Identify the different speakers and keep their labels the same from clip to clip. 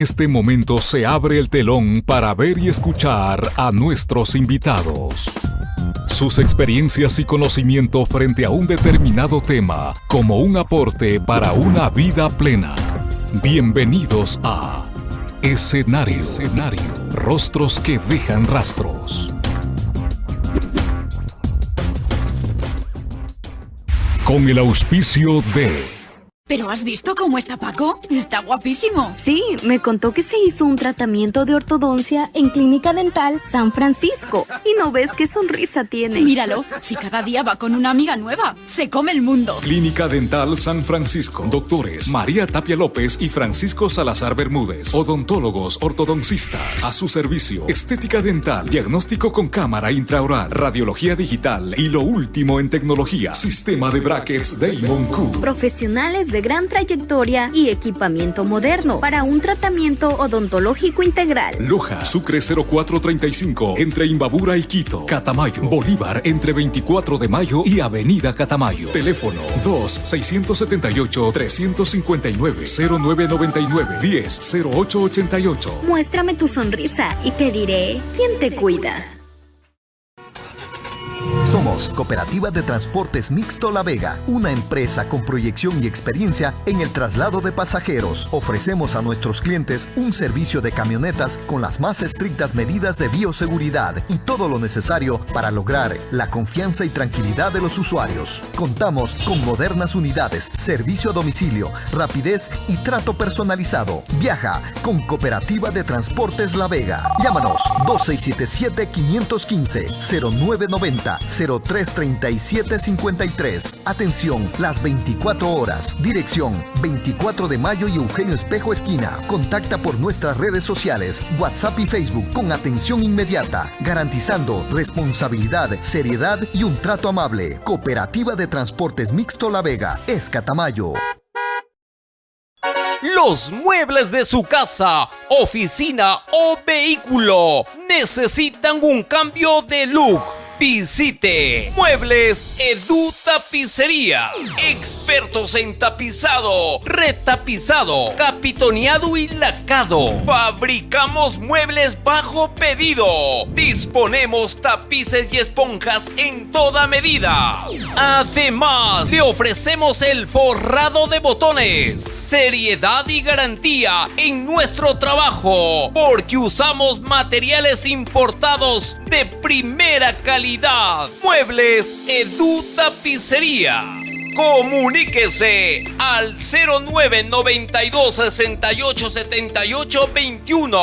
Speaker 1: este momento se abre el telón para ver y escuchar a nuestros invitados. Sus experiencias y conocimiento frente a un determinado tema como un aporte para una vida plena. Bienvenidos a Escenario. Escenario. Rostros que dejan rastros. Con el auspicio de...
Speaker 2: ¿Pero has visto cómo está Paco? Está guapísimo.
Speaker 3: Sí, me contó que se hizo un tratamiento de ortodoncia en Clínica Dental San Francisco. Y no ves qué sonrisa tiene.
Speaker 2: Míralo, si cada día va con una amiga nueva, se come el mundo.
Speaker 1: Clínica Dental San Francisco. Doctores María Tapia López y Francisco Salazar Bermúdez. Odontólogos, ortodoncistas. A su servicio. Estética dental, diagnóstico con cámara intraoral, radiología digital y lo último en tecnología. Sistema de brackets Damon Q.
Speaker 3: Profesionales de gran trayectoria y equipamiento moderno para un tratamiento odontológico integral.
Speaker 1: Loja, Sucre 0435, entre Imbabura y Quito. Catamayo, Bolívar, entre 24 de mayo y Avenida Catamayo. Teléfono 2-679-359-0999-10-0888.
Speaker 3: Muéstrame tu sonrisa y te diré quién te cuida.
Speaker 4: Somos Cooperativa de Transportes Mixto La Vega, una empresa con proyección y experiencia en el traslado de pasajeros. Ofrecemos a nuestros clientes un servicio de camionetas con las más estrictas medidas de bioseguridad y todo lo necesario para lograr la confianza y tranquilidad de los usuarios. Contamos con modernas unidades, servicio a domicilio, rapidez y trato personalizado. Viaja con Cooperativa de Transportes La Vega. Llámanos 2677 515 0990 033753. Atención, las 24 horas. Dirección 24 de mayo y Eugenio Espejo Esquina. Contacta por nuestras redes sociales, WhatsApp y Facebook con atención inmediata, garantizando responsabilidad, seriedad y un trato amable. Cooperativa de Transportes Mixto La Vega, Escatamayo.
Speaker 5: Los muebles de su casa, oficina o vehículo necesitan un cambio de look Visite Muebles Edu Tapicería. Expertos en tapizado, retapizado, capitoneado y lacado. Fabricamos muebles bajo pedido. Disponemos tapices y esponjas en toda medida. Además, te ofrecemos el forrado de botones. Seriedad y garantía en nuestro trabajo. Porque usamos materiales importados de primera calidad Muebles Edu Tapicería. Comuníquese al 0992 68 78 21.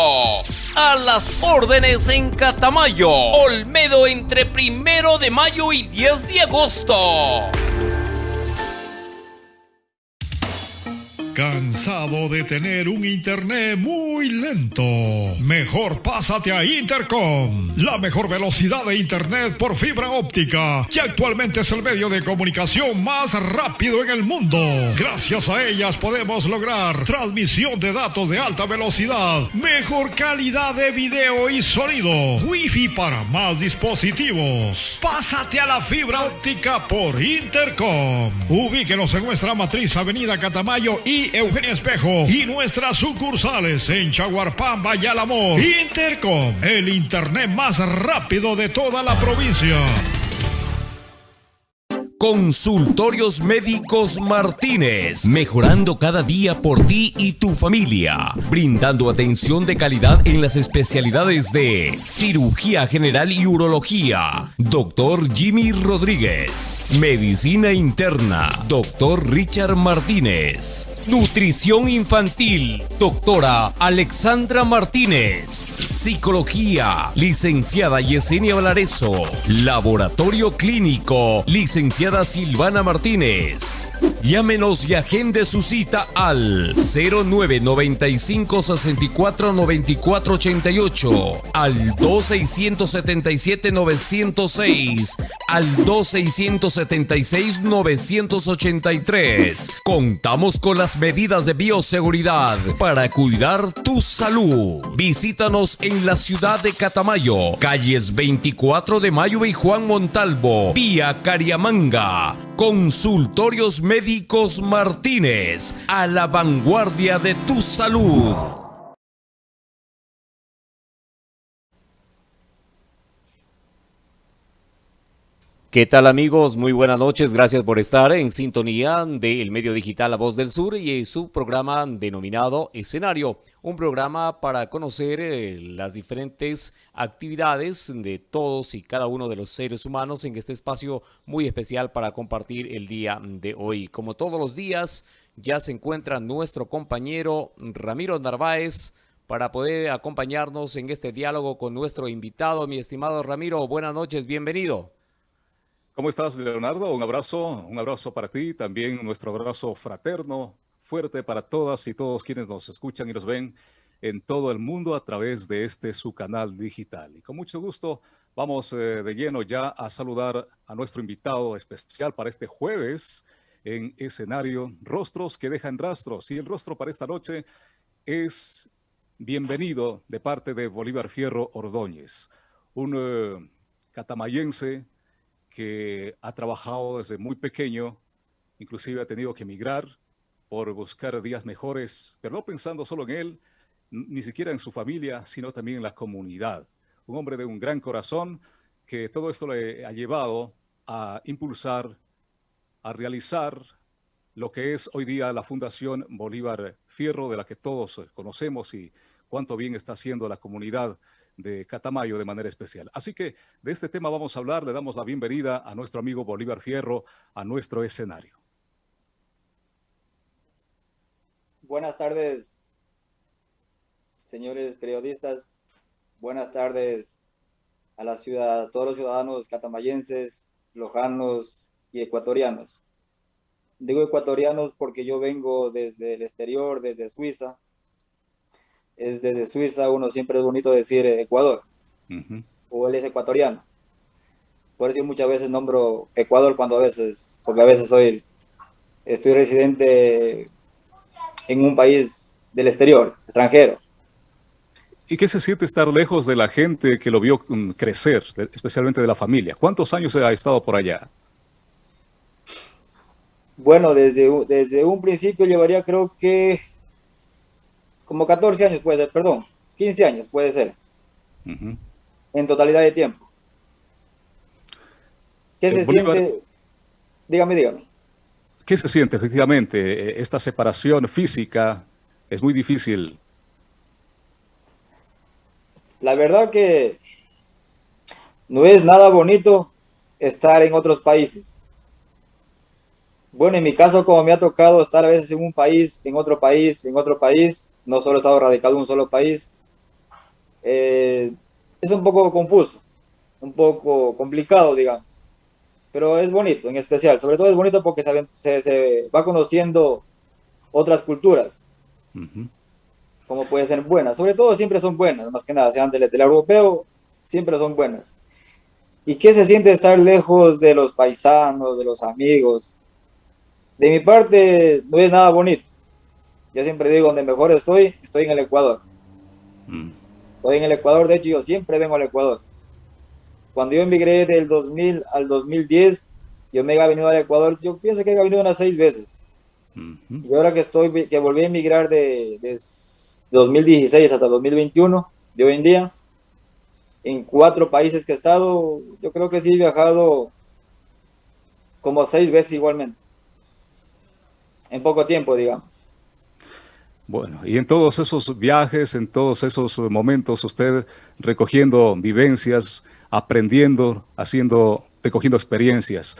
Speaker 5: A las órdenes en Catamayo, Olmedo entre primero de mayo y 10 de agosto.
Speaker 6: ¿Cansado de tener un internet muy lento? Mejor pásate a Intercom, la mejor velocidad de internet por fibra óptica, que actualmente es el medio de comunicación más rápido en el mundo. Gracias a ellas podemos lograr transmisión de datos de alta velocidad, mejor calidad de video y sonido, wifi para más dispositivos. Pásate a la fibra óptica por Intercom. Ubíquenos en nuestra matriz Avenida Catamayo y Eugenia Espejo y nuestras sucursales en Chaguarpamba y. Intercom, el internet más rápido de toda la provincia.
Speaker 5: Consultorios Médicos Martínez, mejorando cada día por ti y tu familia, brindando atención de calidad en las especialidades de cirugía general y urología. Doctor Jimmy Rodríguez, medicina interna. Doctor Richard Martínez, nutrición infantil. Doctora Alexandra Martínez, psicología. Licenciada Yesenia Valareso, laboratorio clínico. Licenciada Silvana Martínez. Llámenos y agende su cita al 0995 64 94 88, al 2677 906, al 2676 983. Contamos con las medidas de bioseguridad para cuidar tu salud. Visítanos en la ciudad de Catamayo, calles 24 de Mayo y Juan Montalvo, vía Cariamanga. Consultorios Médicos Martínez, a la vanguardia de tu salud.
Speaker 7: ¿Qué tal amigos? Muy buenas noches, gracias por estar en sintonía del medio digital La Voz del Sur y su programa denominado Escenario, un programa para conocer eh, las diferentes actividades de todos y cada uno de los seres humanos en este espacio muy especial para compartir el día de hoy. Como todos los días, ya se encuentra nuestro compañero Ramiro Narváez para poder acompañarnos en este diálogo con nuestro invitado. Mi estimado Ramiro, buenas noches, bienvenido.
Speaker 8: ¿Cómo estás, Leonardo? Un abrazo, un abrazo para ti, también nuestro abrazo fraterno, fuerte para todas y todos quienes nos escuchan y nos ven en todo el mundo a través de este su canal digital. Y con mucho gusto vamos eh, de lleno ya a saludar a nuestro invitado especial para este jueves en escenario Rostros que dejan rastros. Y el rostro para esta noche es bienvenido de parte de Bolívar Fierro Ordóñez, un eh, catamayense que ha trabajado desde muy pequeño, inclusive ha tenido que emigrar por buscar días mejores, pero no pensando solo en él, ni siquiera en su familia, sino también en la comunidad. Un hombre de un gran corazón que todo esto le ha llevado a impulsar, a realizar lo que es hoy día la Fundación Bolívar Fierro, de la que todos conocemos y cuánto bien está haciendo la comunidad de Catamayo de manera especial. Así que de este tema vamos a hablar, le damos la bienvenida a nuestro amigo Bolívar Fierro a nuestro escenario.
Speaker 9: Buenas tardes, señores periodistas. Buenas tardes a la ciudad, a todos los ciudadanos catamayenses, lojanos y ecuatorianos. Digo ecuatorianos porque yo vengo desde el exterior, desde Suiza, es desde Suiza, uno siempre es bonito decir Ecuador, o él es ecuatoriano. Por eso muchas veces nombro Ecuador cuando a veces, porque a veces soy, estoy residente en un país del exterior, extranjero.
Speaker 8: ¿Y qué se siente estar lejos de la gente que lo vio mm, crecer, especialmente de la familia? ¿Cuántos años ha estado por allá?
Speaker 9: Bueno, desde, desde un principio llevaría creo que como 14 años puede ser, perdón, 15 años puede ser, en totalidad de tiempo. ¿Qué se siente? Dígame, dígame.
Speaker 8: ¿Qué se siente efectivamente? Eh, esta separación física es muy difícil.
Speaker 9: La verdad que no es nada bonito estar en otros países. Bueno, en mi caso, como me ha tocado estar a veces en un país, en otro país, en otro país, no solo he estado radicado en un solo país, eh, es un poco confuso, un poco complicado, digamos, pero es bonito en especial, sobre todo es bonito porque se, se, va conociendo otras culturas, como pueden ser buenas, sobre todo siempre son buenas, más que nada, sean del, del europeo, siempre son buenas. ¿Y qué se siente estar lejos de los paisanos, de los amigos? De mi parte, no es nada bonito yo siempre digo, donde mejor estoy, estoy en el Ecuador. Mm. Estoy en el Ecuador, de hecho yo siempre vengo al Ecuador. Cuando yo emigré del 2000 al 2010, yo me he venido al Ecuador, yo pienso que he venido unas seis veces. Y ahora que estoy, que volví a emigrar de, de 2016 hasta 2021, de hoy en día, en cuatro países que he estado, yo creo que sí he viajado como seis veces igualmente. En poco tiempo, digamos.
Speaker 8: Bueno, y en todos esos viajes, en todos esos momentos, usted recogiendo vivencias, aprendiendo, haciendo, recogiendo experiencias.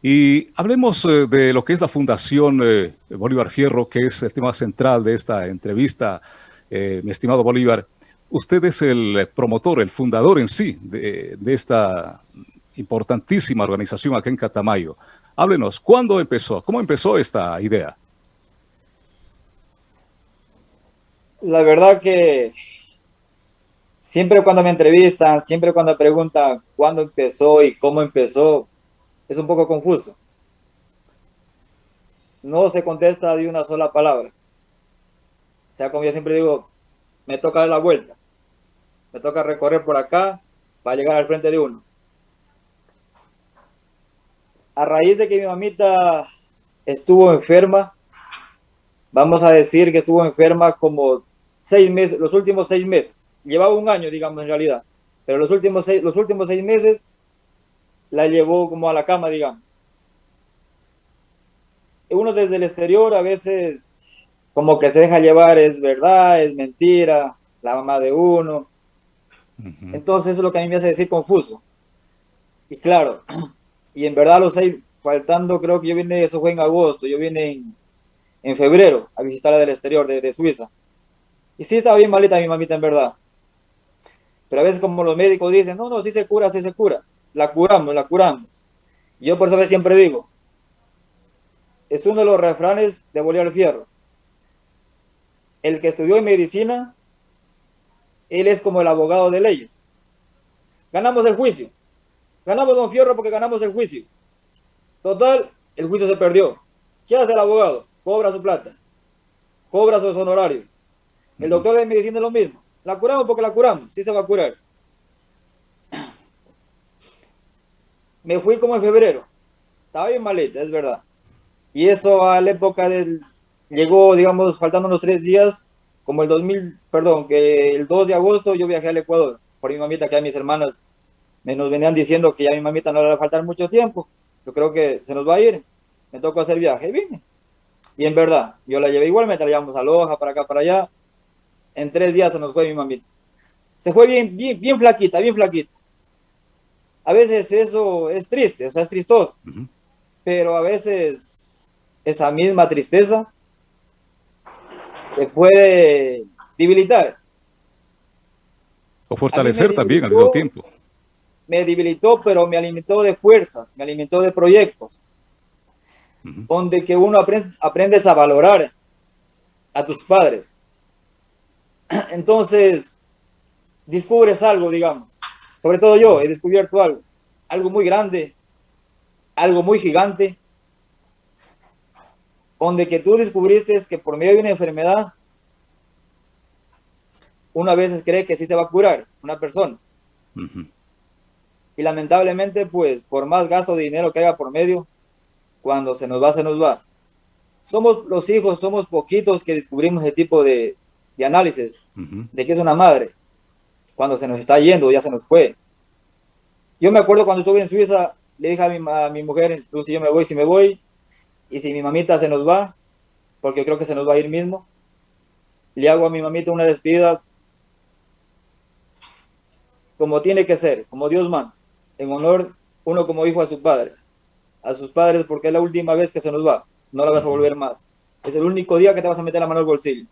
Speaker 8: Y hablemos eh, de lo que es la Fundación eh, Bolívar Fierro, que es el tema central de esta entrevista, eh, mi estimado Bolívar. Usted es el promotor, el fundador en sí de, de esta importantísima organización aquí en Catamayo. Háblenos, ¿cuándo empezó? ¿Cómo empezó esta idea?
Speaker 9: la verdad que siempre cuando me entrevistan, siempre cuando preguntan cuándo empezó y cómo empezó, es un poco confuso. No se contesta de una sola palabra. O sea, como yo siempre digo, me toca dar la vuelta. Me toca recorrer por acá para llegar al frente de uno. A raíz de que mi mamita estuvo enferma, vamos a decir que estuvo enferma como seis meses, los últimos seis meses. Llevaba un año, digamos, en realidad. Pero los últimos seis, los últimos seis meses la llevó como a la cama, digamos. Uno desde el exterior a veces como que se deja llevar, es verdad, es mentira, la mamá de uno. Entonces eso es lo que a mí me hace decir confuso. Y claro, y en verdad lo sé, faltando, creo que yo vine, eso fue en agosto, yo vine en, febrero a visitarla del exterior, de, de, Suiza. Y sí estaba bien malita mi mamita en verdad. Pero a veces como los médicos dicen, no, no, sí se cura, sí se cura. La curamos, la curamos. Yo por eso siempre digo, es uno de los refranes de Bolívar Fierro. El que estudió en medicina, él es como el abogado de leyes. Ganamos el juicio. Ganamos Don Fierro porque ganamos el juicio. Total, el juicio se perdió. ¿Qué hace el abogado? Cobra su plata. Cobra sus honorarios. El doctor de medicina es lo mismo. La curamos porque la curamos. Sí se va a curar. Me fui como en febrero. Estaba bien maleta, es verdad. Y eso a la época del... Llegó, digamos, faltando unos tres días, como el 2000, perdón, que el 2 de agosto yo viajé al Ecuador por mi mamita, que a mis hermanas nos venían diciendo que ya a mi mamita no le va a faltar mucho tiempo. Yo creo que se nos va a ir. Me tocó hacer viaje y vine. Y en verdad, yo la llevé igualmente, la llevamos a Loja, para acá, para allá. En tres días se nos fue mi mamita. Se fue bien, bien, bien flaquita, bien flaquita. A veces eso es triste, o sea, es tristoso. Pero a veces esa misma tristeza te puede debilitar.
Speaker 8: O fortalecer también al mismo tiempo.
Speaker 9: Me debilitó, pero me alimentó de fuerzas, me alimentó de proyectos, donde que uno aprende, aprendes a valorar a tus padres. Entonces, descubres algo, digamos. Sobre todo yo he descubierto algo, algo muy grande, algo muy gigante, donde que tú descubriste que por medio de una enfermedad, uno a veces cree que sí se va a curar una persona. Y lamentablemente, pues, por más gasto de dinero que haya por medio, cuando se nos va, se nos va. Somos los hijos, somos poquitos que descubrimos ese tipo de, análisis, de que es una madre, cuando se nos está yendo, ya se nos fue. Yo me acuerdo cuando estuve en Suiza, le dije a mi, a mi mujer, Lucy, yo me voy, si me voy, y si mi mamita se nos va, porque creo que se nos va a ir mismo, le hago a mi mamita una despedida como tiene que ser, como Dios manda, en honor uno como hijo a su padre, a sus padres porque es la última vez que se nos va, no la vas a volver más. Es el único día que te vas a meter la mano al bolsillo.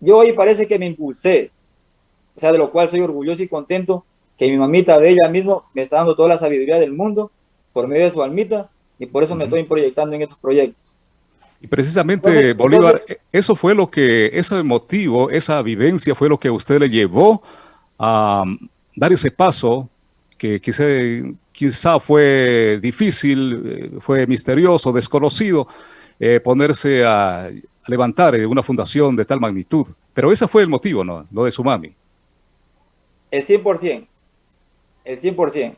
Speaker 9: Yo hoy parece que me impulsé, o sea, de lo cual soy orgulloso y contento que mi mamita de ella mismo me está dando toda la sabiduría del mundo por medio de su almita y por eso me estoy proyectando en estos proyectos.
Speaker 8: Y precisamente, Bolívar, eso fue lo que, ese motivo, esa vivencia fue lo que usted le llevó a dar ese paso que quizá, quizá fue difícil, eh, fue misterioso, desconocido, eh, ponerse a, levantar una fundación de tal magnitud. Pero ese fue el motivo, ¿no? Lo de su mami.
Speaker 9: El 100%. El 100%.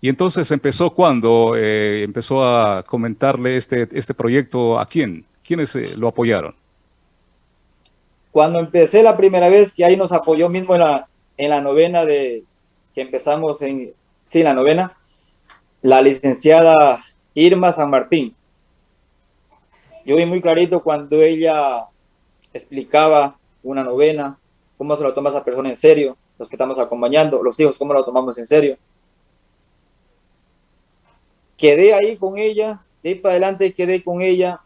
Speaker 8: Y entonces empezó cuando eh, empezó a comentarle este, este proyecto a quién, quiénes eh, lo apoyaron.
Speaker 9: Cuando empecé la primera vez que ahí nos apoyó mismo en la, en la novena de que empezamos en, sí, la novena, la licenciada Irma San Martín. Yo vi muy clarito cuando ella explicaba una novena, cómo se lo toma esa persona en serio, los que estamos acompañando, los hijos, cómo lo tomamos en serio quedé ahí con ella, de ahí para adelante quedé con ella,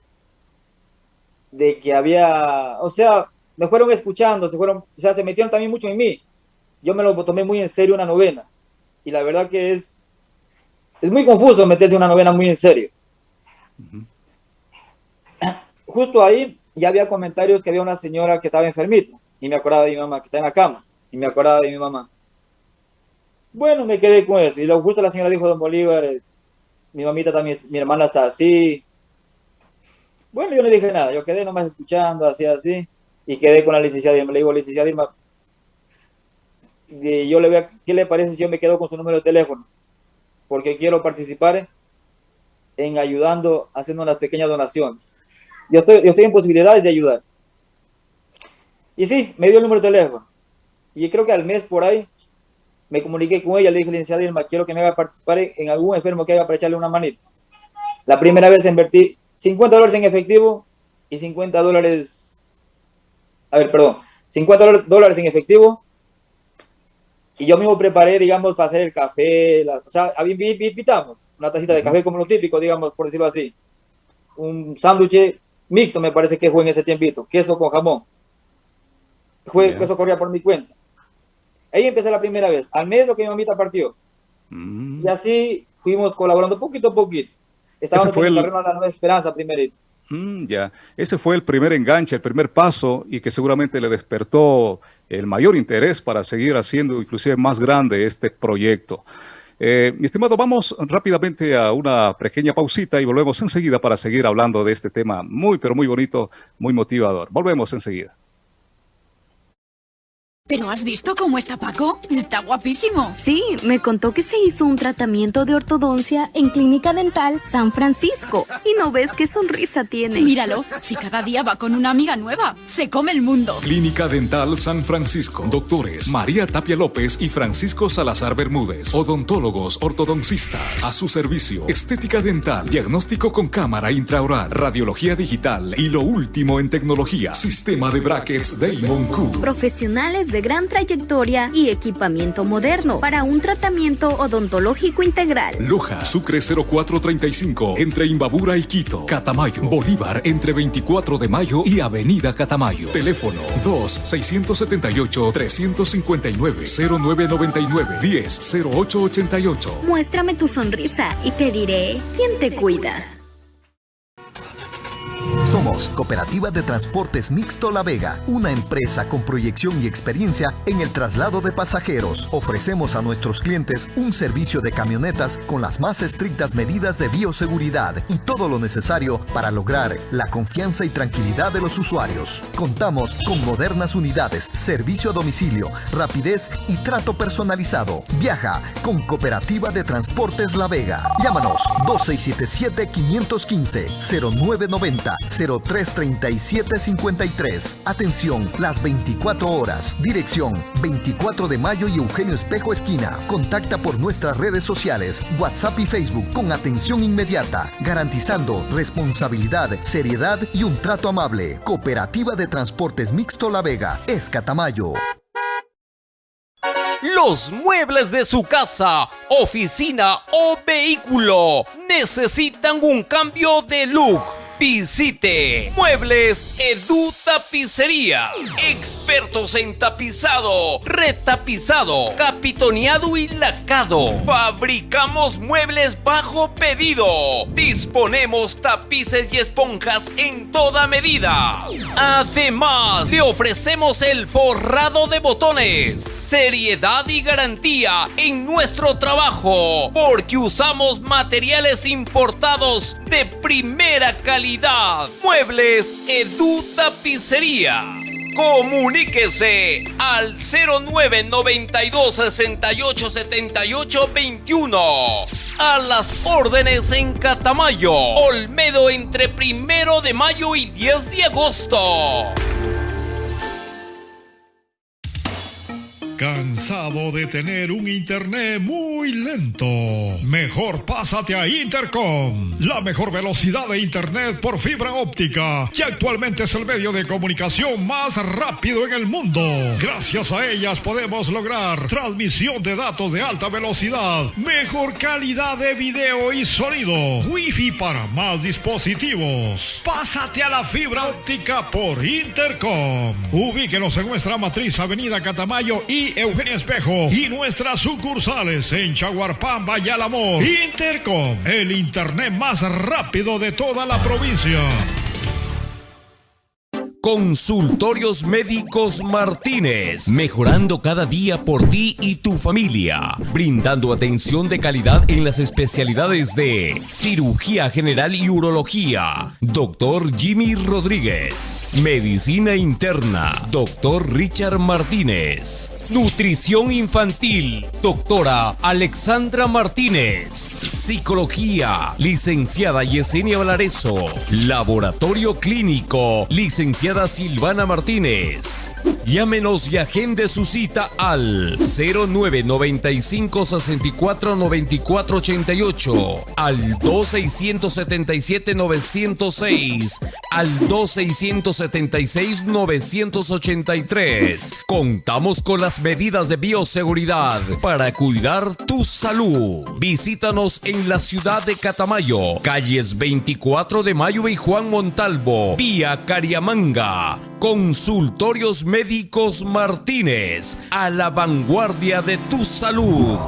Speaker 9: de que había, o sea, me fueron escuchando, se fueron, o sea, se metieron también mucho en mí. Yo me lo tomé muy en serio una novena. Y la verdad que es, es muy confuso meterse una novena muy en serio. Justo ahí ya había comentarios que había una señora que estaba enfermita. Y me acordaba de mi mamá, que está en la cama. Y me acordaba de mi mamá. Bueno, me quedé con eso. Y lo justo la señora dijo, don Bolívar, eh, mi mamita también, mi hermana está así. Bueno, yo no dije nada, yo quedé nomás escuchando, así, así, y quedé con la licenciada Irma. Le digo, licenciada Irma, y yo le voy ¿qué le parece si yo me quedo con su número de teléfono? Porque quiero participar en ayudando, haciendo unas pequeñas donaciones. Yo estoy, yo estoy en posibilidades de ayudar. Y sí, me dio el número de teléfono. Y creo que al mes por ahí me comuniqué con ella, le dije, licenciada Irma, quiero que me haga participar en algún enfermo que haga para echarle una manita. La primera vez invertí 50 dólares en efectivo y 50 dólares, a ver, perdón, 50 dólares en efectivo y yo mismo preparé, digamos, para hacer el café, o sea, invitamos una tacita de café como lo típico, digamos, por decirlo así. Un sándwich mixto me parece que fue en ese tiempito, queso con jamón. Fue, Eso corría por mi cuenta. Ahí empecé la primera vez, al mes lo que mi mamita partió. Mm. Y así fuimos colaborando poquito a poquito. Estábamos en el terreno de la Nueva Esperanza primero.
Speaker 8: Mm, ya, ese fue el primer enganche, el primer paso y que seguramente le despertó el mayor interés para seguir haciendo inclusive más grande este proyecto. Eh, mi estimado, vamos rápidamente a una pequeña pausita y volvemos enseguida para seguir hablando de este tema muy, pero muy bonito, muy motivador. Volvemos enseguida.
Speaker 2: ¿Pero has visto cómo está Paco? Está guapísimo.
Speaker 3: Sí, me contó que se hizo un tratamiento de ortodoncia en Clínica Dental San Francisco. Y no ves qué sonrisa tiene.
Speaker 2: Míralo, si cada día va con una amiga nueva, se come el mundo.
Speaker 1: Clínica Dental San Francisco. Doctores María Tapia López y Francisco Salazar Bermúdez. Odontólogos ortodoncistas. A su servicio. Estética dental. Diagnóstico con cámara intraoral. Radiología digital. Y lo último en tecnología. Sistema de brackets Damon Cook.
Speaker 3: Profesionales de gran trayectoria y equipamiento moderno para un tratamiento odontológico integral.
Speaker 1: Loja, Sucre 0435, entre Imbabura y Quito. Catamayo, Bolívar, entre 24 de mayo y Avenida Catamayo. Teléfono 2-678-359-0999-10-0888.
Speaker 3: Muéstrame tu sonrisa y te diré quién te cuida.
Speaker 4: Somos Cooperativa de Transportes Mixto La Vega, una empresa con proyección y experiencia en el traslado de pasajeros. Ofrecemos a nuestros clientes un servicio de camionetas con las más estrictas medidas de bioseguridad y todo lo necesario para lograr la confianza y tranquilidad de los usuarios. Contamos con modernas unidades, servicio a domicilio, rapidez y trato personalizado. Viaja con Cooperativa de Transportes La Vega. Llámanos 2677 515 0990 033753. Atención, las 24 horas. Dirección 24 de mayo y Eugenio Espejo Esquina. Contacta por nuestras redes sociales, WhatsApp y Facebook con atención inmediata, garantizando responsabilidad, seriedad y un trato amable. Cooperativa de Transportes Mixto La Vega, Escatamayo.
Speaker 7: Los muebles de su casa, oficina o vehículo necesitan un cambio de look Visite Muebles Edu Tapicería. Expertos en tapizado, retapizado, capitoneado y lacado. Fabricamos muebles bajo pedido. Disponemos tapices y esponjas en toda medida. Además, le ofrecemos el forrado de botones. Seriedad y garantía en nuestro trabajo. Porque usamos materiales importados de primera calidad Muebles Edu Tapicería. Comuníquese al 0992 68 78 21. A las órdenes en Catamayo, Olmedo entre primero de mayo y 10 de agosto.
Speaker 6: ¿Cansado de tener un internet muy lento? Mejor pásate a Intercom, la mejor velocidad de internet por fibra óptica, que actualmente es el medio de comunicación más rápido en el mundo. Gracias a ellas podemos lograr transmisión de datos de alta velocidad, mejor calidad de video y sonido, wifi para más dispositivos. Pásate a la fibra óptica por Intercom. Ubíquenos en nuestra matriz Avenida Catamayo y Eugenia Espejo y nuestras sucursales en Chaguarpamba y Alamor. Intercom, el internet más rápido de toda la provincia.
Speaker 7: Consultorios Médicos Martínez, mejorando cada día por ti y tu familia, brindando atención de calidad en las especialidades de cirugía general y urología, doctor Jimmy Rodríguez, medicina interna, doctor Richard Martínez, nutrición infantil, doctora Alexandra Martínez, psicología, licenciada Yesenia Valareso, laboratorio clínico, licenciada Silvana Martínez.
Speaker 5: Llámenos y agende su cita al 0995 64 94 88, al 2677 906, al 2676 983. Contamos con las medidas de bioseguridad para cuidar tu salud. Visítanos en la ciudad de Catamayo, calles 24 de Mayo y Juan Montalvo, vía Cariamanga. Consultorios Médicos Martínez, a la vanguardia de tu salud.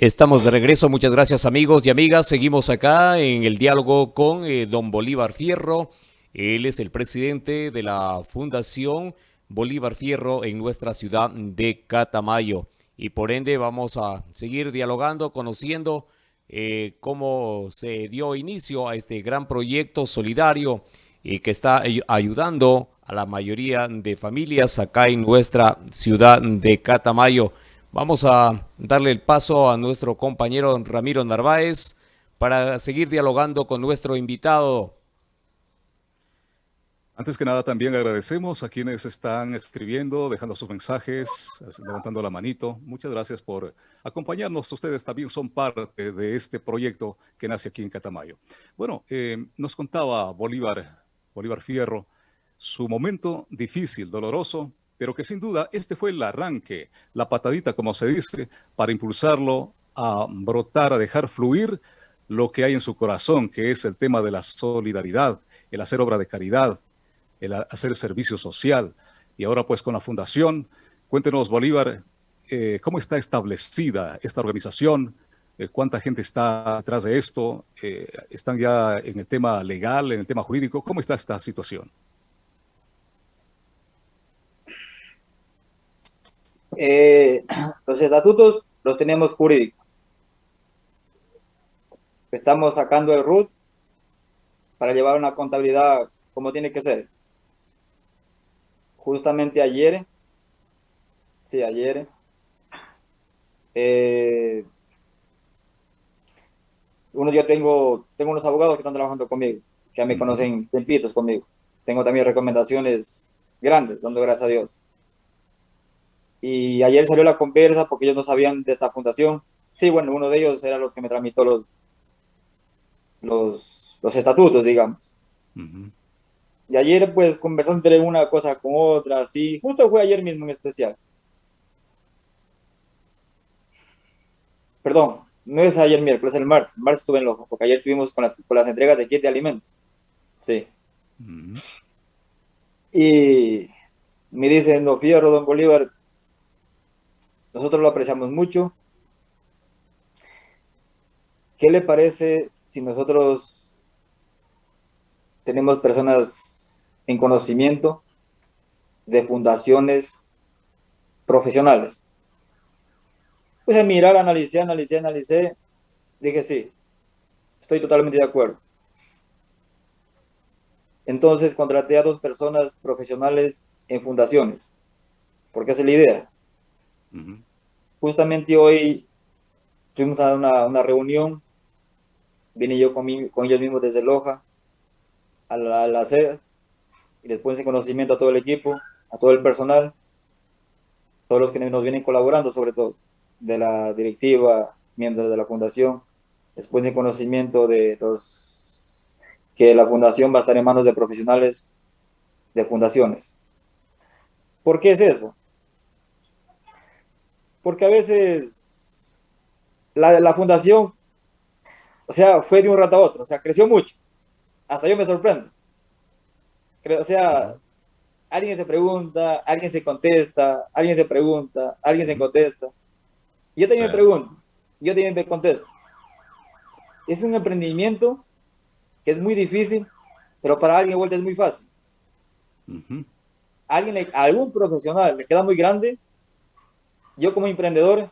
Speaker 7: Estamos de regreso, muchas gracias amigos y amigas. Seguimos acá en el diálogo con eh, don Bolívar Fierro. Él es el presidente de la Fundación Bolívar Fierro en nuestra ciudad de Catamayo. Y por ende vamos a seguir dialogando, conociendo eh, cómo se dio inicio a este gran proyecto solidario y que está ayudando a la mayoría de familias acá en nuestra ciudad de Catamayo. Vamos a darle el paso a nuestro compañero Ramiro Narváez para seguir dialogando con nuestro invitado.
Speaker 8: Antes que nada, también agradecemos a quienes están escribiendo, dejando sus mensajes, levantando la manito. Muchas gracias por acompañarnos. Ustedes también son parte de este proyecto que nace aquí en Catamayo. Bueno, eh, nos contaba Bolívar, Bolívar Fierro, su momento difícil, doloroso, pero que sin duda este fue el arranque, la patadita, como se dice, para impulsarlo a brotar, a dejar fluir lo que hay en su corazón, que es el tema de la solidaridad, el hacer obra de caridad, el hacer servicio social. Y ahora pues con la fundación, cuéntenos Bolívar, eh, ¿cómo está establecida esta organización? Eh, ¿Cuánta gente está detrás de esto? Eh, ¿Están ya en el tema legal, en el tema jurídico? ¿Cómo está esta situación?
Speaker 9: los estatutos los tenemos jurídicos. Estamos sacando el RUT para llevar una contabilidad como tiene que ser justamente ayer, sí, ayer, eh, uno yo tengo, tengo unos abogados que están trabajando conmigo, que ya me conocen tempitos conmigo. Tengo también recomendaciones grandes, dando gracias a Dios. Y ayer salió la conversa porque ellos no sabían de esta fundación. Sí, bueno, uno de ellos era los que me tramitó los, los, los estatutos, digamos. Y ayer, pues, conversando entre una cosa con otra, así, justo fue ayer mismo en especial. Perdón, no es ayer miércoles, es el martes. El martes estuve en Lojo, porque ayer estuvimos con, las entregas de kit de alimentos. Sí. Y me dice, no, fíjate, don Bolívar, nosotros lo apreciamos mucho. ¿Qué le parece si nosotros tenemos personas en conocimiento de fundaciones profesionales. Pues a mirar, analicé, analicé, analicé, dije sí, estoy totalmente de acuerdo. Entonces contraté a dos personas profesionales en fundaciones, porque esa es la idea. Justamente hoy tuvimos una, una reunión, vine yo con, con ellos mismos desde Loja a la, a la sede y les pones en conocimiento a todo el equipo, a todo el personal, todos los que nos vienen colaborando sobre todo, de la directiva, miembros de la fundación, les pones en conocimiento de los que la fundación va a estar en manos de profesionales de fundaciones. ¿Por qué es eso? Porque a veces la, la fundación, o sea, fue de un rato a otro, o sea, creció mucho. Hasta yo me sorprendo o sea, alguien se pregunta, alguien se contesta, alguien se pregunta, alguien se contesta. Yo también me pregunto, yo también me contesto. Es un emprendimiento que es muy difícil, pero para alguien vuelta es muy fácil. alguien, algún profesional le queda muy grande, yo como emprendedor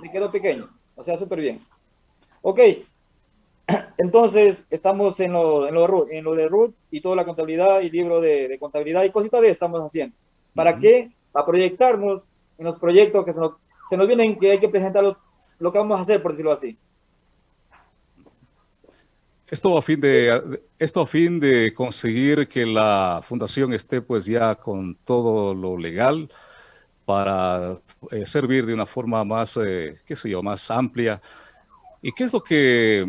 Speaker 9: me quedo pequeño, o sea, súper bien. Ok, Entonces, estamos en lo, en lo, en lo de RUT y toda la contabilidad y libro de, contabilidad y cositas de estamos haciendo. ¿Para qué? Para proyectarnos en los proyectos que se nos, se nos vienen, que hay que presentar lo, que vamos a hacer, por decirlo así.
Speaker 8: Esto a fin de esto a fin de conseguir que la fundación esté pues ya con todo lo legal para eh, servir de una forma más, eh, qué sé yo, más amplia. ¿Y qué es lo que,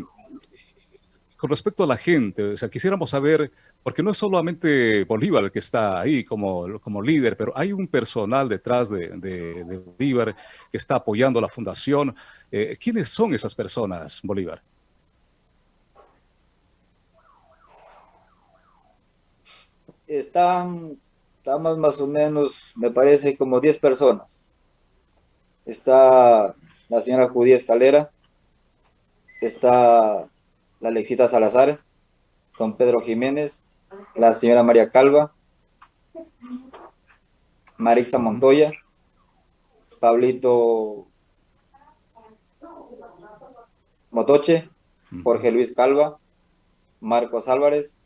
Speaker 8: con respecto a la gente, o sea, quisiéramos saber porque no es solamente Bolívar el que está ahí como, como líder, pero hay un personal detrás de, Bolívar que está apoyando la fundación. Eh, ¿Quiénes son esas personas, Bolívar?
Speaker 9: Están, estamos más o menos, me parece, como 10 personas. Está la señora Judía Escalera, está la Alexita Salazar, don Pedro Jiménez, la señora María Calva, Marixa Montoya, Pablito Motoche, Jorge Luis Calva, Marcos Álvarez,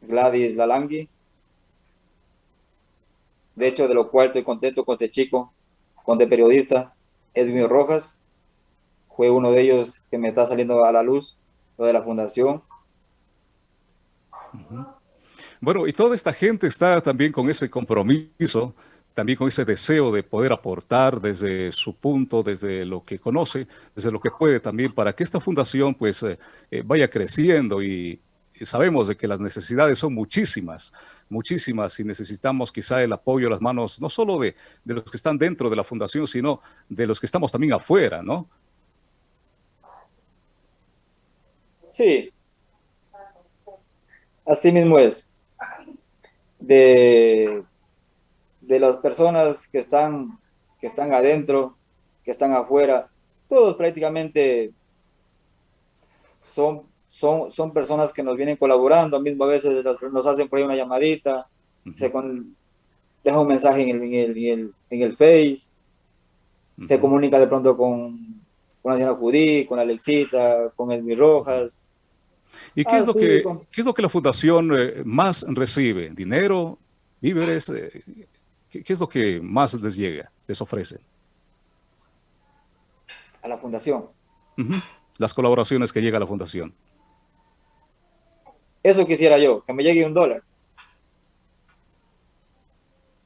Speaker 9: Gladys Lalangui. De hecho, de lo cual estoy contento con este chico, con este periodista, Esmio Rojas. Fue uno de ellos que me está saliendo a la luz, lo de la fundación.
Speaker 8: Bueno, y toda esta gente está también con ese compromiso, también con ese deseo de poder aportar desde su punto, desde lo que conoce, desde lo que puede también, para que esta fundación pues eh, eh, vaya creciendo y, sabemos de que las necesidades son muchísimas, muchísimas y necesitamos quizá el apoyo, las manos, no solo de, de los que están dentro de la fundación, sino de los que estamos también afuera, ¿no?
Speaker 9: Sí, Así mismo es. De, de las personas que están, que están adentro, que están afuera, todos prácticamente son, son, son personas que nos vienen colaborando, mismo a veces nos hacen por ahí una llamadita, se con, deja un mensaje en el, en el, en el, Face, se comunica de pronto con, con la señora Judí, con Alexita, con Elmi Rojas,
Speaker 8: ¿Y qué, es lo que, qué es lo que la fundación eh, más recibe? ¿Dinero? ¿Víveres? Eh, ¿qué, es lo que más les llega, les ofrece?
Speaker 9: A la fundación.
Speaker 8: Las colaboraciones que llega a la fundación.
Speaker 9: Eso quisiera yo, que me llegue un dólar.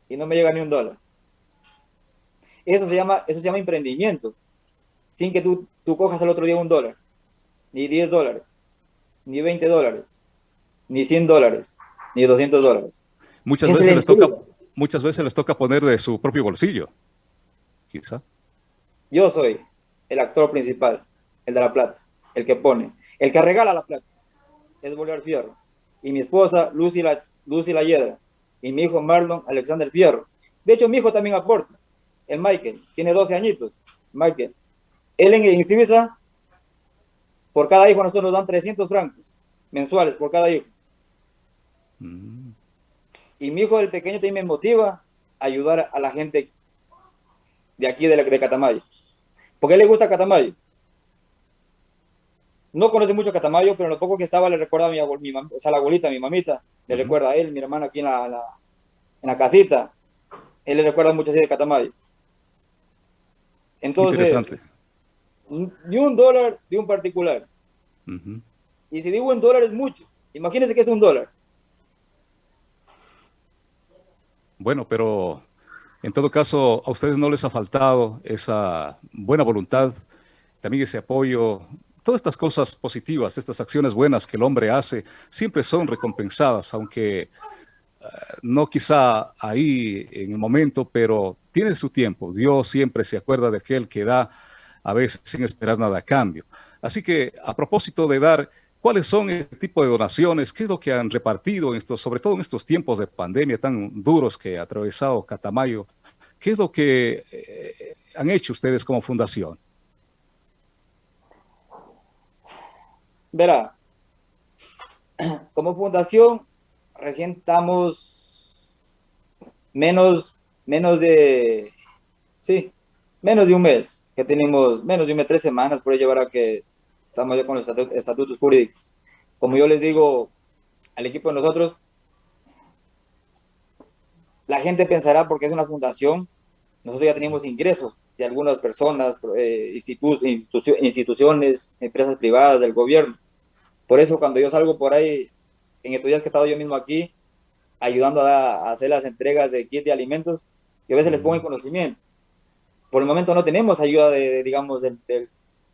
Speaker 9: Y no me llega ni un dólar. Eso se llama, eso se llama emprendimiento. Sin que tú, tú cojas el otro día un dólar, ni 10 dólares ni 20 dólares, ni 100 dólares, ni 200 dólares.
Speaker 8: Muchas veces, les toca, muchas veces les toca poner de su propio bolsillo, quizá.
Speaker 9: Yo soy el actor principal, el de la plata, el que pone, el que regala la plata, es Bolívar Fierro. Y mi esposa, Lucy la, Lucy la Hiedra. Y mi hijo Marlon Alexander Fierro. De hecho, mi hijo también aporta, el Michael, tiene 12 añitos, Michael. Él en, en por cada hijo nosotros nos dan 300 francos mensuales por cada hijo. Mm. Y mi hijo, el pequeño, también me motiva a ayudar a la gente de aquí de, de Catamayo. Porque a él le gusta Catamayo. No conoce mucho Catamayo, pero lo poco que estaba le recuerda a mi, mi o sea, la abuelita, mi mamita. Le recuerda a él, mi hermano aquí en la, en la casita. Él le recuerda mucho así de Catamayo. Entonces, ni un dólar de un particular. Y si digo un dólar es mucho. Imagínense que es un dólar.
Speaker 8: Bueno, pero en todo caso, a ustedes no les ha faltado esa buena voluntad, también ese apoyo. Todas estas cosas positivas, estas acciones buenas que el hombre hace, siempre son recompensadas, aunque eh, no quizá ahí en el momento, pero tiene su tiempo. Dios siempre se acuerda de aquel que da a veces sin esperar nada a cambio. Así que a propósito de dar, ¿cuáles son el tipo de donaciones? ¿Qué es lo que han repartido, en estos, sobre todo en estos tiempos de pandemia tan duros que ha atravesado Catamayo? ¿Qué es lo que eh, han hecho ustedes como fundación?
Speaker 9: Verá, como fundación recién estamos menos, menos de, sí, menos de un mes que tenemos menos de tres semanas por llevar a que estamos ya con los estatutos jurídicos. Como yo les digo al equipo de nosotros, la gente pensará porque es una fundación, nosotros ya tenemos ingresos de algunas personas, eh, instituciones, empresas privadas, del gobierno. Por eso cuando yo salgo por ahí, en estos días que he estado yo mismo aquí, ayudando a, hacer las entregas de kit de alimentos, que a veces les pongo en conocimiento. Por el momento no tenemos ayuda de, digamos, del,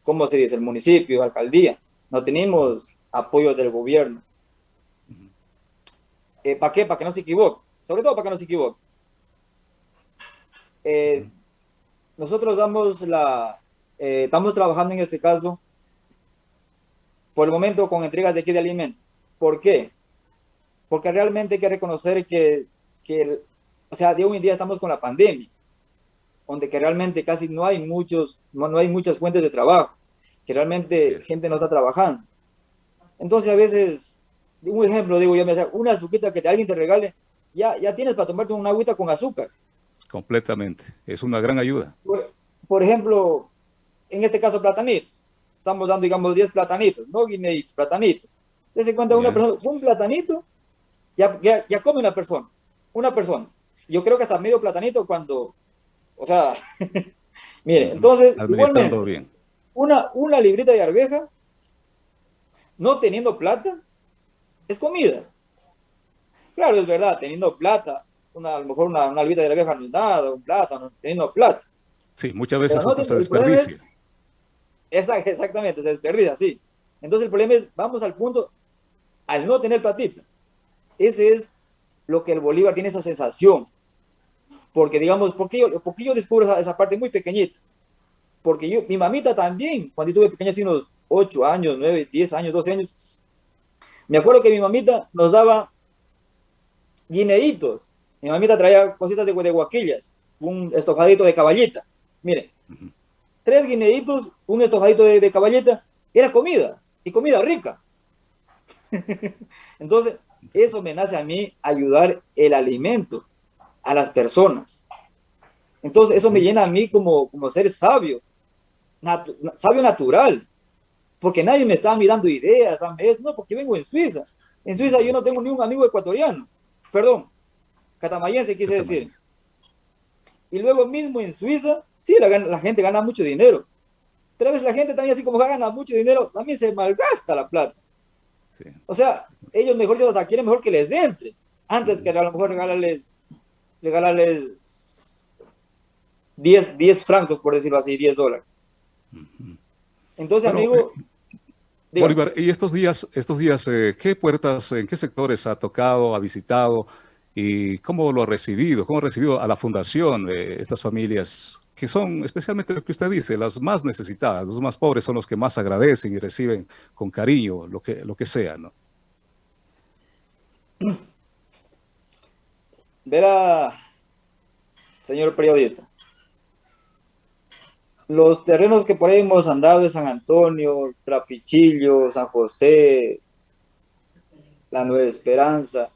Speaker 9: ¿cómo se dice? El municipio, alcaldía. No tenemos apoyos del gobierno. Eh, ¿Para qué? Para que no se equivoque. Sobre todo para que no se equivoque. Eh, nosotros damos la, eh, estamos trabajando en este caso, por el momento, con entregas de aquí de alimentos. ¿Por qué? Porque realmente hay que reconocer que, que o sea, de hoy en día estamos con la pandemia, donde que realmente casi no hay muchos, no, hay muchas fuentes de trabajo, que realmente gente no está trabajando. Entonces a veces, un ejemplo, digo yo, me una azuquita que alguien te regale, ya, ya tienes para tomarte una agüita con azúcar.
Speaker 8: Completamente, es una gran ayuda.
Speaker 9: Por, ejemplo, en este caso platanitos, estamos dando digamos 10 platanitos, no guineitos, platanitos. Dese cuenta una persona, un platanito, ya, ya, ya come una persona, una persona. Yo creo que hasta medio platanito cuando, o sea, mire, entonces, igualmente, bien. Una, una librita de arveja, no teniendo plata, es comida. Claro, es verdad, teniendo plata, una, a lo mejor una, una librita de arveja no es nada, un plátano, teniendo plata.
Speaker 8: Sí, muchas veces hasta se desperdicia.
Speaker 9: exactamente, se desperdicia, sí. Entonces el problema es, vamos al punto, al no tener platita. Ese es lo que el Bolívar tiene esa sensación. Porque digamos, ¿por qué yo, porque yo descubro esa, parte muy pequeñita? Porque yo, mi mamita también, cuando yo tuve pequeños, así unos 8 años, 9, 10 años, 12 años, me acuerdo que mi mamita nos daba guineitos. Mi mamita traía cositas de, de guaquillas, un estofadito de caballita. Miren, tres guineitos, un estofadito de, de caballita, era comida, y comida rica. Entonces, eso me nace a mí ayudar el alimento a las personas. Entonces, eso me llena a mí como, como ser sabio, sabio natural, porque nadie me está mirando ideas, no, porque vengo en Suiza. En Suiza yo no tengo ni un amigo ecuatoriano, perdón, catamayense quise decir. Y luego mismo en Suiza, sí, la, la gente gana mucho dinero, pero a veces la gente también así como gana mucho dinero, también se malgasta la plata. O sea, ellos mejor se quieren mejor que les den, antes que a lo mejor regalarles, regalarles 10, 10 francos, por decirlo así, 10 dólares. Entonces, amigo...
Speaker 8: Eh, Bolívar, y estos días, estos días eh, ¿qué puertas, en qué sectores ha tocado, ha visitado y cómo lo ha recibido? ¿Cómo ha recibido a la fundación eh, estas familias que son especialmente lo que usted dice, las más necesitadas, los más pobres son los que más agradecen y reciben con cariño lo que, lo que sea, ¿no?
Speaker 9: Verá, señor periodista, los terrenos que por ahí hemos andado de San Antonio, Trapichillo, San José, la Nueva Esperanza,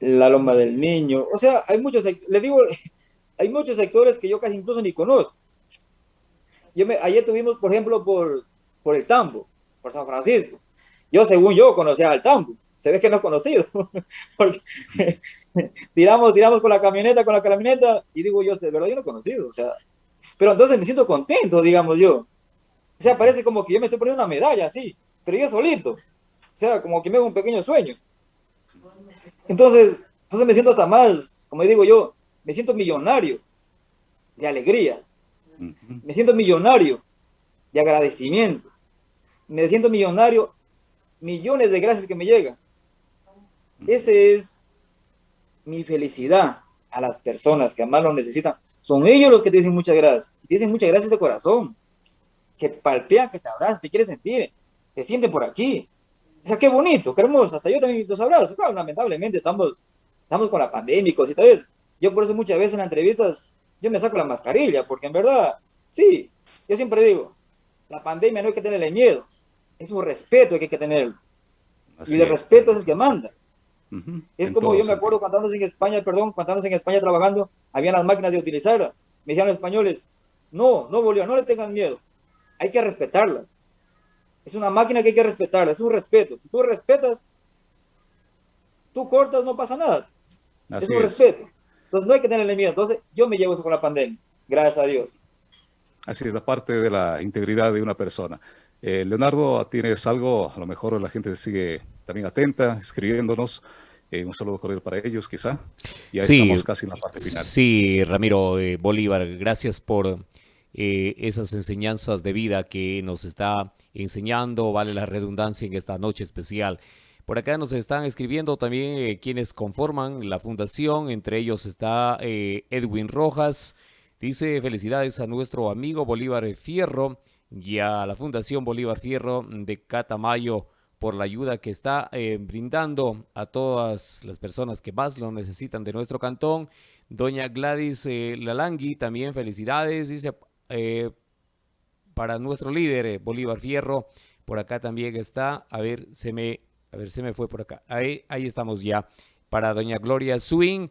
Speaker 9: la Loma del Niño, o sea, hay muchos, le digo, hay muchos sectores que yo casi incluso ni conozco. Yo me, ayer tuvimos, por ejemplo, por, por el Tambo, por San Francisco. Yo, según yo, conocía al Tambo. Se ve que no he conocido. Porque tiramos, tiramos con la camioneta, con la camioneta, y digo yo, de verdad yo no he conocido. O sea, pero entonces me siento contento, digamos yo. O sea, parece como que yo me estoy poniendo una medalla así, pero yo solito. O sea, como que me hago un pequeño sueño. Entonces, entonces me siento hasta más, como digo yo, me siento millonario de alegría, me siento millonario de agradecimiento, me siento millonario, millones de gracias que me llegan. Ese es mi felicidad a las personas que más lo necesitan. Son ellos los que te dicen muchas gracias. Te dicen muchas gracias de corazón. Que te palpean, que te abrazan, te quieren sentir. Te sienten por aquí. O sea, qué bonito, qué hermoso. Hasta yo también los abrazo. Claro, lamentablemente estamos, estamos con la pandemia y cositas. Yo por eso muchas veces en entrevistas yo me saco la mascarilla, porque en verdad, sí, yo siempre digo, la pandemia no hay que tenerle miedo, es un respeto que hay que tenerlo. y el respeto es el que manda. Es como yo me acuerdo cuando estábamos en España, perdón, cuando estábamos en España trabajando, habían las máquinas de utilizarla. Me decían los españoles, no, no Bolívar, no le tengan miedo, hay que respetarlas. Es una máquina que hay que respetarla, es un respeto. Si tú respetas, tú cortas, no pasa nada. es un respeto. Entonces no hay que tenerle miedo. Entonces yo me llevo eso con la pandemia, gracias a Dios.
Speaker 8: Así es, la parte de la integridad de una persona. Eh, Leonardo, ¿tienes algo? A lo mejor la gente sigue también atenta, escribiéndonos. Eh, un saludo cordial para ellos, quizá.
Speaker 7: Ya estamos casi en la parte final. Sí, Ramiro eh, Bolívar, gracias por esas enseñanzas de vida que nos está enseñando, vale la redundancia en esta noche especial. Por acá nos están escribiendo también quienes conforman la fundación, entre ellos está Edwin Rojas, dice felicidades a nuestro amigo Bolívar Fierro, y a la Fundación Bolívar Fierro de Catamayo por la ayuda que está eh, brindando a todas las personas que más lo necesitan de nuestro cantón. Doña Gladys eh, Lalangui, también felicidades, dice, eh, para nuestro líder Bolívar Fierro. Por acá también está, a ver, se me, a ver, se me fue por acá. Ahí, ahí estamos ya. Para Doña Gloria Swing,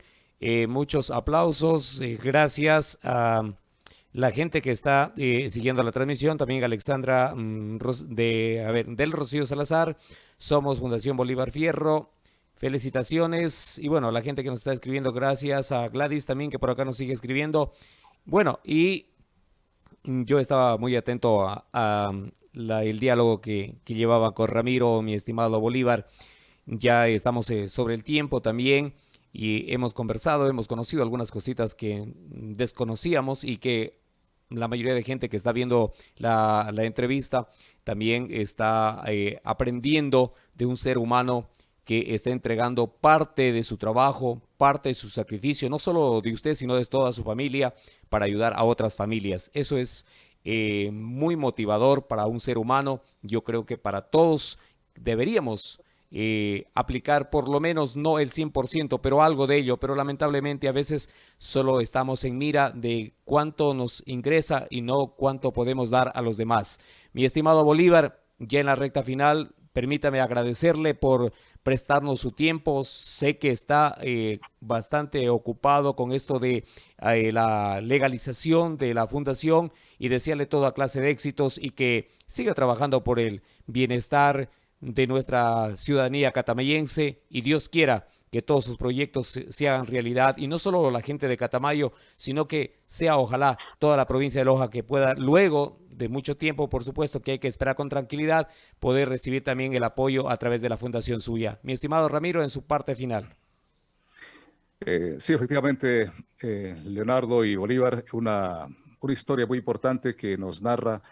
Speaker 7: muchos aplausos, gracias a la gente que está eh, siguiendo la transmisión, también Alexandra mm, de, a ver, del Rocío Salazar, somos Fundación Bolívar Fierro, felicitaciones y bueno, la gente que nos está escribiendo, gracias a Gladys también que por acá nos sigue escribiendo. Bueno, y yo estaba muy atento a, el diálogo que, llevaba con Ramiro, mi estimado Bolívar. Ya estamos eh, sobre el tiempo también y hemos conversado, hemos conocido algunas cositas que desconocíamos y que la mayoría de gente que está viendo la, entrevista también está eh, aprendiendo de un ser humano que está entregando parte de su trabajo, parte de su sacrificio, no solo de usted, sino de toda su familia, para ayudar a otras familias. Eso es eh, muy motivador para un ser humano. Yo creo que para todos deberíamos eh, aplicar por lo menos no el 100%, pero algo de ello. Pero lamentablemente a veces solo estamos en mira de cuánto nos ingresa y no cuánto podemos dar a los demás. Mi estimado Bolívar, ya en la recta final, permítame agradecerle por prestarnos su tiempo. Sé que está eh, bastante ocupado con esto de eh, la legalización de la fundación y desearle toda clase de éxitos y que siga trabajando por el bienestar de nuestra ciudadanía catamayense y Dios quiera que todos sus proyectos se, hagan realidad y no solo la gente de Catamayo, sino que sea ojalá toda la provincia de Loja que pueda luego de mucho tiempo, por supuesto que hay que esperar con tranquilidad, poder recibir también el apoyo a través de la fundación suya. Mi estimado Ramiro, en su parte final.
Speaker 8: Eh, sí, efectivamente, eh, Leonardo y Bolívar, una, una historia muy importante que nos narra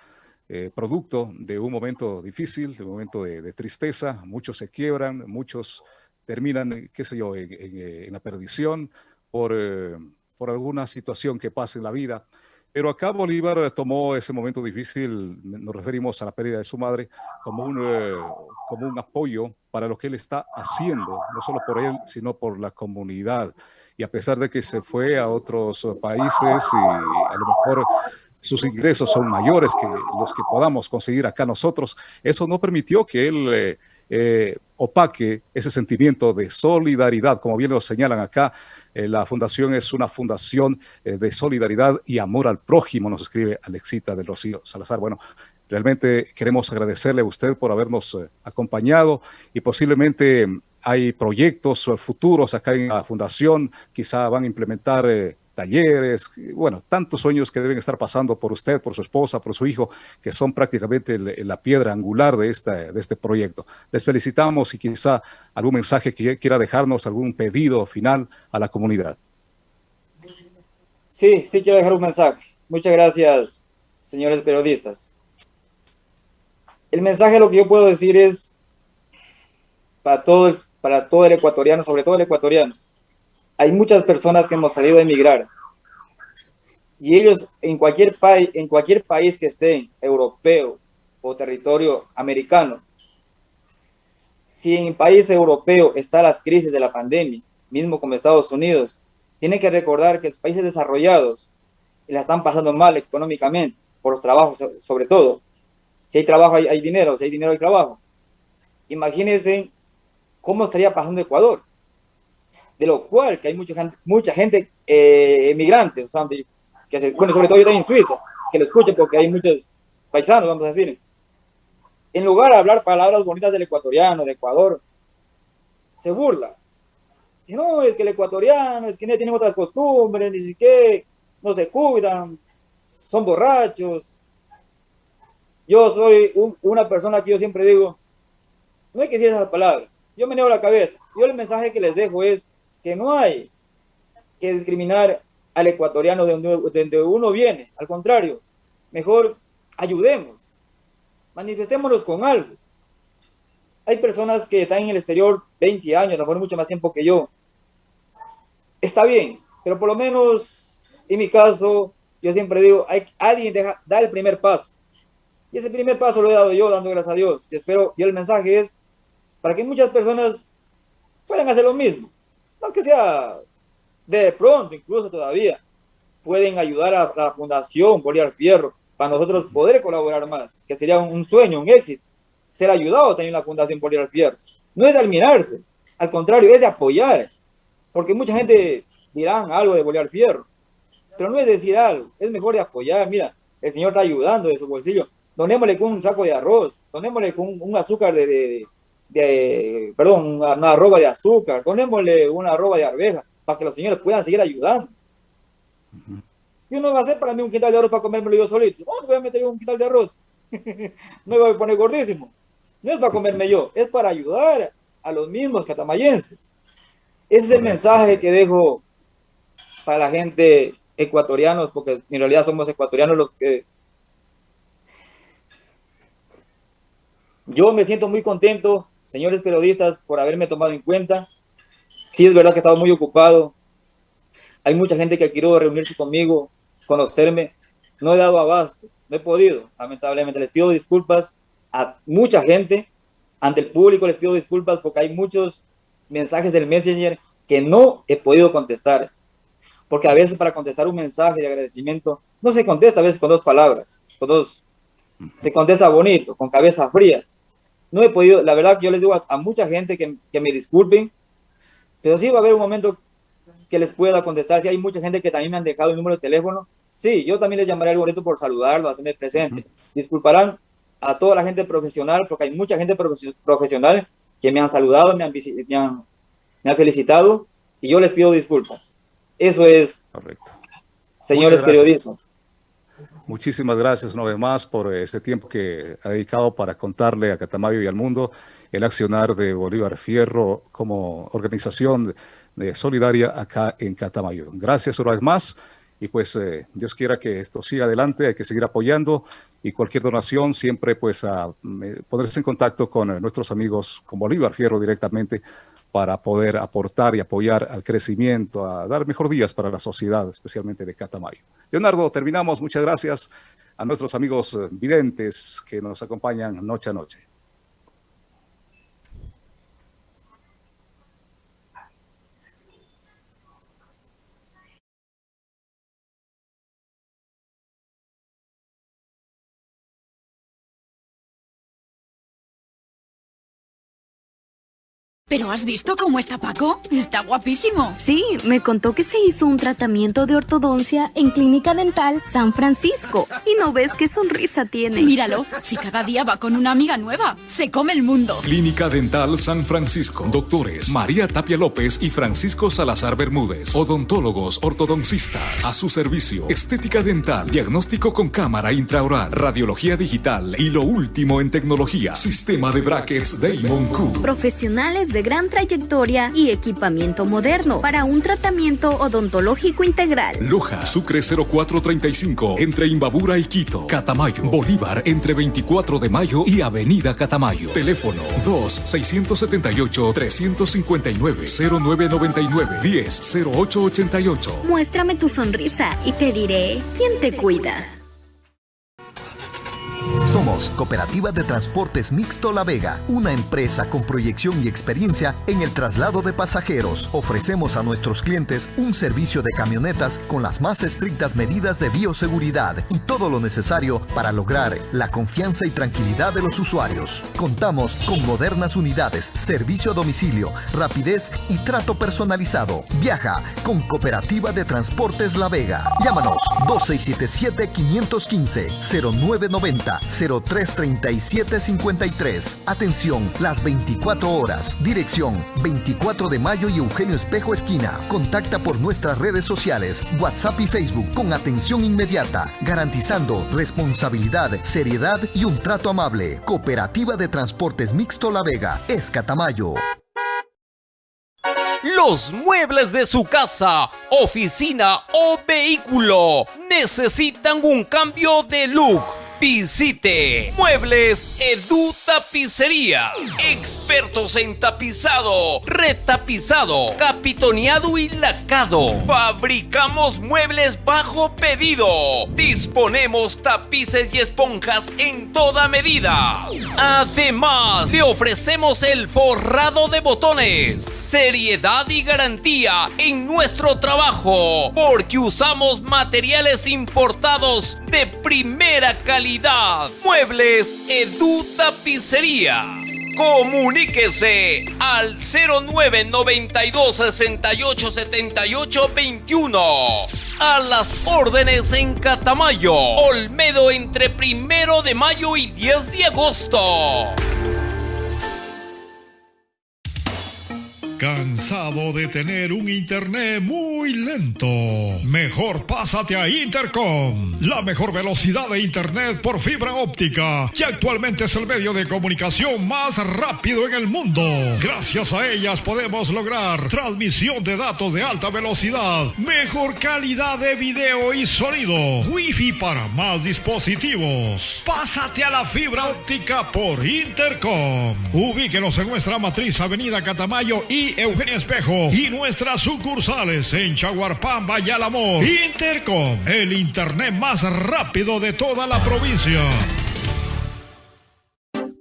Speaker 8: eh, producto de un momento difícil, de un momento de, tristeza. Muchos se quiebran, muchos terminan, eh, qué sé yo, en, eh, la perdición por, por alguna situación que pase en la vida. Pero acá Bolívar tomó ese momento difícil, nos referimos a la pérdida de su madre, como un, como un apoyo para lo que él está haciendo, no solo por él, sino por la comunidad. Y a pesar de que se fue a otros países y a lo mejor sus ingresos son mayores que los que podamos conseguir acá nosotros. Eso no permitió que él eh, eh, opaque ese sentimiento de solidaridad, como bien lo señalan acá. Eh, la fundación es una fundación de solidaridad y amor al prójimo, nos escribe Alexita del Rocío Salazar. Bueno, realmente queremos agradecerle a usted por habernos acompañado y posiblemente hay proyectos futuros acá en la fundación, quizá van a implementar talleres, bueno, tantos sueños que deben estar pasando por usted, por su esposa, por su hijo, que son prácticamente la piedra angular de, esta, de este proyecto. Les felicitamos y quizá algún mensaje que quiera dejarnos, algún pedido final a la comunidad.
Speaker 9: Sí, sí quiero dejar un mensaje. Muchas gracias, señores periodistas. El mensaje lo que yo puedo decir es para todo, para todo el ecuatoriano, sobre todo el ecuatoriano, hay muchas personas que hemos salido a emigrar y ellos en cualquier, país, en cualquier país que estén, europeo o territorio americano, si en país europeo está las crisis de la pandemia, mismo como Estados Unidos, tienen que recordar que los países desarrollados la están pasando mal económicamente, por los trabajos sobre todo. Si hay trabajo, hay, hay dinero, si hay dinero, hay trabajo. Imagínense cómo estaría pasando Ecuador de lo cual que hay mucha gente, mucha gente eh, emigrantes, que se, bueno, sobre todo yo también en Suiza, que lo escuchen porque hay muchos paisanos, vamos a decir. En lugar de hablar palabras bonitas del ecuatoriano, de Ecuador, se burla. Que no, es que el ecuatoriano, es que no tienen otras costumbres, ni siquiera no se cuidan, son borrachos. Yo soy una persona que yo siempre digo, no hay que decir esas palabras. Yo me niego la cabeza. Yo el mensaje que les dejo es que no hay que discriminar al ecuatoriano de donde, uno viene. Al contrario, mejor ayudemos, manifestémonos con algo. Hay personas que están en el exterior 20 años, a lo mejor mucho más tiempo que yo. Está bien, pero por lo menos en mi caso, yo siempre digo, hay, alguien deja, da el primer paso. Y ese primer paso lo he dado yo, dando gracias a Dios. Y espero, y el mensaje es para que muchas personas puedan hacer lo mismo. No que sea de pronto, incluso todavía, pueden ayudar a la Fundación Bolívar Fierro para nosotros poder colaborar más, que sería un sueño, un éxito, ser ayudado también la Fundación Bolívar Fierro. No es de admirarse, al contrario, es de apoyar, porque mucha gente dirán algo de Bolívar Fierro, pero no es decir algo, es mejor de apoyar. Mira, el Señor está ayudando de su bolsillo. Donémosle con un saco de arroz, donémosle con un, azúcar de, de, perdón, una, arroba de azúcar, donémosle una arroba de arveja, para que los señores puedan seguir ayudando. Y uno va a hacer para mí un quintal de arroz para comérmelo yo solito. No, voy a meter un quintal de arroz. me voy a poner gordísimo. No es para comerme yo, es para ayudar a los mismos catamayenses. Ese es el mensaje que dejo para la gente ecuatorianos, porque en realidad somos ecuatorianos los que... Yo me siento muy contento, señores periodistas, por haberme tomado en cuenta. Sí, es verdad que he estado muy ocupado. Hay mucha gente que quiero reunirse conmigo, conocerme. No he dado abasto, no he podido, lamentablemente. Les pido disculpas a mucha gente. Ante el público les pido disculpas porque hay muchos mensajes del Messenger que no he podido contestar porque a veces para contestar un mensaje de agradecimiento no se contesta a veces con dos palabras, con dos, se contesta bonito, con cabeza fría. No he podido, la verdad que yo les digo a, mucha gente que, que, me disculpen, pero sí va a haber un momento que les pueda contestar. Si hay mucha gente que también me han dejado el número de teléfono, sí, yo también les llamaré al bonito por saludarlo, hacerme presente. Disculparán a toda la gente profesional, porque hay mucha gente profesional que me han saludado, me han, me han, me han felicitado, y yo les pido disculpas. Eso es, Correcto. señores periodistas.
Speaker 8: Muchísimas gracias una vez más por este tiempo que ha dedicado para contarle a Catamayo y al mundo el accionar de Bolívar Fierro como organización de solidaria acá en Catamayo. Gracias una vez más y pues eh, Dios quiera que esto siga adelante, hay que seguir apoyando y cualquier donación siempre pues a, ponerse en contacto con eh, nuestros amigos con Bolívar Fierro directamente para poder aportar y apoyar al crecimiento, a dar mejor días para la sociedad, especialmente de Catamayo. Leonardo, terminamos. Muchas gracias a nuestros amigos eh, videntes que nos acompañan noche a noche.
Speaker 2: ¿Pero has visto cómo está Paco? Está guapísimo.
Speaker 3: Sí, me contó que se hizo un tratamiento de ortodoncia en Clínica Dental San Francisco. Y no ves qué sonrisa tiene.
Speaker 2: Míralo, si cada día va con una amiga nueva, se come el mundo.
Speaker 1: Clínica Dental San Francisco. Doctores María Tapia López y Francisco Salazar Bermúdez. Odontólogos ortodoncistas. A su servicio. Estética dental. Diagnóstico con cámara intraoral. Radiología digital. Y lo último en tecnología. Sistema de brackets Damon Cook.
Speaker 3: Profesionales de gran trayectoria y equipamiento moderno para un tratamiento odontológico integral.
Speaker 1: Loja, Sucre 0435, entre Imbabura y Quito. Catamayo, Bolívar, entre 24 de mayo y Avenida Catamayo. Teléfono 2-678-359-0999-10-0888.
Speaker 3: Muéstrame tu sonrisa y te diré quién te cuida.
Speaker 4: Somos Cooperativa de Transportes Mixto La Vega, una empresa con proyección y experiencia en el traslado de pasajeros. Ofrecemos a nuestros clientes un servicio de camionetas con las más estrictas medidas de bioseguridad y todo lo necesario para lograr la confianza y tranquilidad de los usuarios. Contamos con modernas unidades, servicio a domicilio, rapidez y trato personalizado. Viaja con Cooperativa de Transportes La Vega. Llámanos 2677 515 0990 903-3753. Atención, las 24 horas. Dirección 24 de mayo y Eugenio Espejo Esquina. Contacta por nuestras redes sociales, WhatsApp y Facebook con atención inmediata, garantizando responsabilidad, seriedad y un trato amable. Cooperativa de Transportes Mixto La Vega, Escatamayo.
Speaker 7: Los muebles de su casa, oficina o vehículo necesitan un cambio de look Visite Muebles Edu Tapicería. Expertos en tapizado, retapizado, capitoneado y lacado. Fabricamos muebles bajo pedido. Disponemos tapices y esponjas en toda medida. Además, le ofrecemos el forrado de botones. Seriedad y garantía en nuestro trabajo. Porque usamos materiales importados de primera calidad Muebles Edu Tapicería. Comuníquese al 0992 68 78 21. A las órdenes en Catamayo, Olmedo entre primero de mayo y 10 de agosto.
Speaker 6: ¿Cansado de tener un internet muy lento? Mejor pásate a Intercom, la mejor velocidad de internet por fibra óptica, que actualmente es el medio de comunicación más rápido en el mundo. Gracias a ellas podemos lograr transmisión de datos de alta velocidad, mejor calidad de video y sonido, wifi para más dispositivos. Pásate a la fibra óptica por Intercom. Ubíquenos en nuestra matriz Avenida Catamayo y Eugenia Espejo y nuestras sucursales en Chaguarpamba y Alamor. Intercom, el internet más rápido de toda la provincia.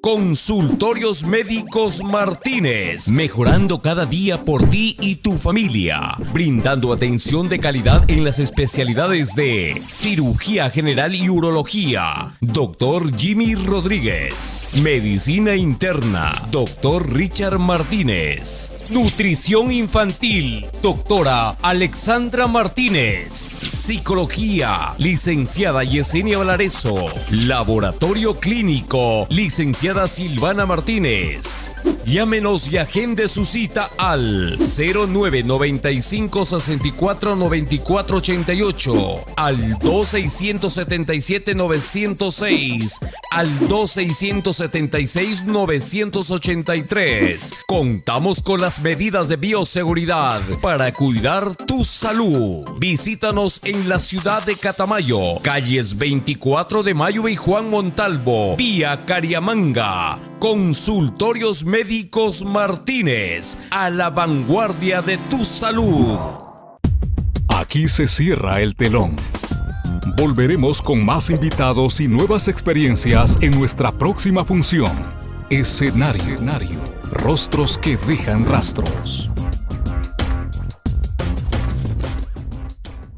Speaker 7: Consultorios Médicos Martínez, mejorando cada día por ti y tu familia, brindando atención de calidad en las especialidades de cirugía general y urología, doctor Jimmy Rodríguez, medicina interna, doctor Richard Martínez, nutrición infantil, doctora Alexandra Martínez, psicología, licenciada Yesenia Valareso, laboratorio clínico, licenciada Silvana Martínez. Llámenos y agende su cita al 0995 64 94 88, al 2677 906, al 2676 983. Contamos con las medidas de bioseguridad para cuidar tu salud. Visítanos en la ciudad de Catamayo, calles 24 de Mayo y Juan Montalvo, vía Cariamanga. Consultorios Médicos Martínez, a la vanguardia de tu salud.
Speaker 1: Aquí se cierra el telón. Volveremos con más invitados y nuevas experiencias en nuestra próxima función. Escenario. Rostros que dejan rastros.